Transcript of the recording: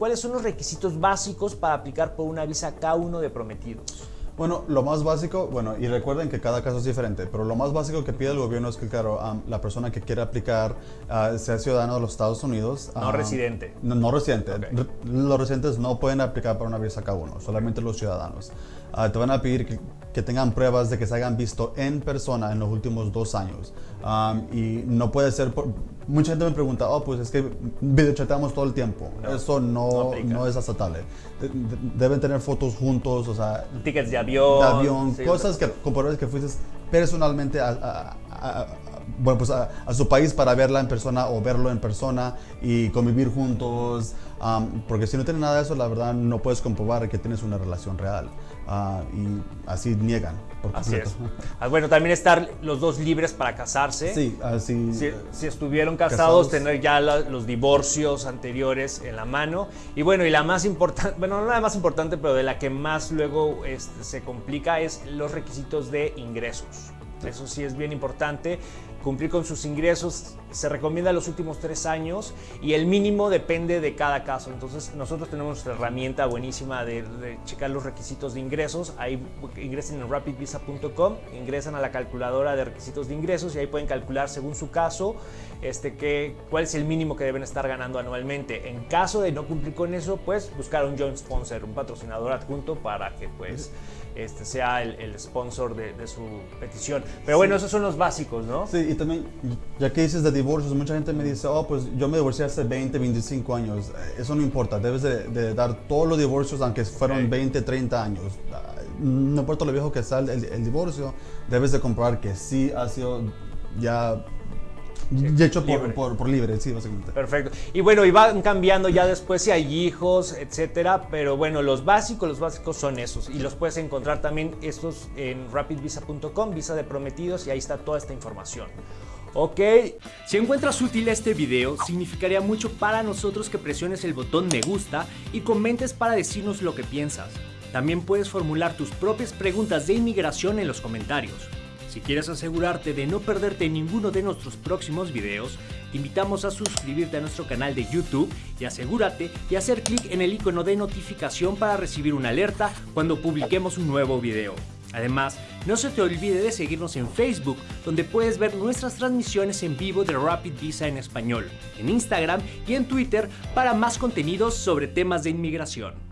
¿cuáles son los requisitos básicos para aplicar por una visa K1 de prometidos? Bueno, lo más básico, bueno, y recuerden que cada caso es diferente, pero lo más básico que pide el gobierno es que, claro, la persona que quiere aplicar uh, sea ciudadano de los Estados Unidos. No residente. No, no residente. Los residentes no pueden aplicar para una visa K1, solamente los ciudadanos. Ah, te van a pedir que, tengan pruebas de que se hayan visto en persona en los últimos dos años. y no puede ser por, mucha gente me pregunta, oh, pues es que videochateamos todo el tiempo. Eso no, no, es aceptable. deben tener fotos juntos, o sea... Tickets de avión. De avión, cosas que compruebes que fuiste personalmente a, bueno, pues a, su país para verla en persona o verlo en persona y convivir juntos. Porque si no tienes nada de eso, la verdad no puedes comprobar que tienes una relación real. Ah, y así niegan. así es. Ah, bueno, también estar los dos libres para casarse. Sí, así. Si, estuvieron casados, tener ya los divorcios anteriores en la mano. Y bueno, y la más importante, bueno, no la más importante, pero de la que más luego este, se complica es los requisitos de ingresos. Eso sí es bien importante. Cumplir con sus ingresos se recomienda los últimos tres años y el mínimo depende de cada caso. Entonces nosotros tenemos nuestra herramienta buenísima de, checar los requisitos de ingresos. Ahí ingresen en rapidvisa.com, ingresan a la calculadora de requisitos de ingresos y ahí pueden calcular según su caso este, que, cuál es el mínimo que deben estar ganando anualmente. En caso de no cumplir con eso, pues buscar un joint sponsor, un patrocinador adjunto para que pues este sea el, sponsor de, su petición. Pero bueno, esos son los básicos, ¿no? Sí, y también, ya que dices de divorcios, mucha gente me dice, oh, pues yo me divorcié hace 20, 25 años. Eso no importa, debes de, dar todos los divorcios, aunque fueron 20, 30 años. No importa lo viejo que sea el divorcio, debes de comprobar que sí ha sido ya y hecho por libre. por, sí, básicamente. Perfecto. Y bueno, y van cambiando ya después si hay hijos, etcétera. Pero bueno, los básicos, los básicos son esos. Y los puedes encontrar también estos en rapidvisa.com, visa de prometidos, y ahí está toda esta información. Ok. Si encuentras útil este video, significaría mucho para nosotros que presiones el botón me gusta y comentes para decirnos lo que piensas. También puedes formular tus propias preguntas de inmigración en los comentarios. Si quieres asegurarte de no perderte ninguno de nuestros próximos videos, te invitamos a suscribirte a nuestro canal de YouTube y asegúrate de hacer clic en el icono de notificación para recibir una alerta cuando publiquemos un nuevo video. Además, no se te olvide de seguirnos en Facebook, donde puedes ver nuestras transmisiones en vivo de Rapid Visa en español, en Instagram y en Twitter para más contenidos sobre temas de inmigración.